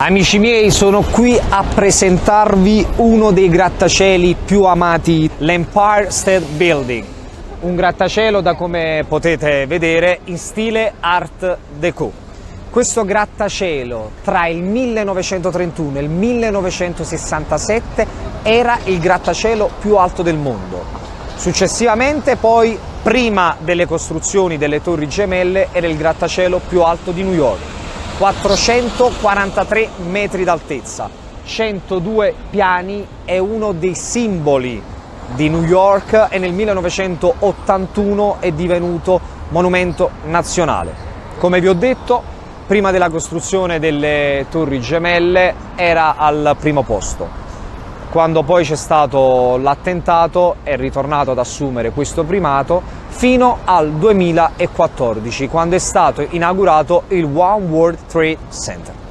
Amici miei, sono qui a presentarvi uno dei grattacieli più amati, l'Empire State Building. Un grattacielo da come potete vedere in stile Art Deco. Questo grattacielo tra il 1931 e il 1967 era il grattacielo più alto del mondo. Successivamente poi, prima delle costruzioni delle torri gemelle, era il grattacielo più alto di New York 443 metri d'altezza, 102 piani, è uno dei simboli di New York e nel 1981 è divenuto monumento nazionale. Come vi ho detto, prima della costruzione delle torri gemelle era al primo posto. Quando poi c'è stato l'attentato è ritornato ad assumere questo primato fino al 2014, quando è stato inaugurato il One World Trade Center.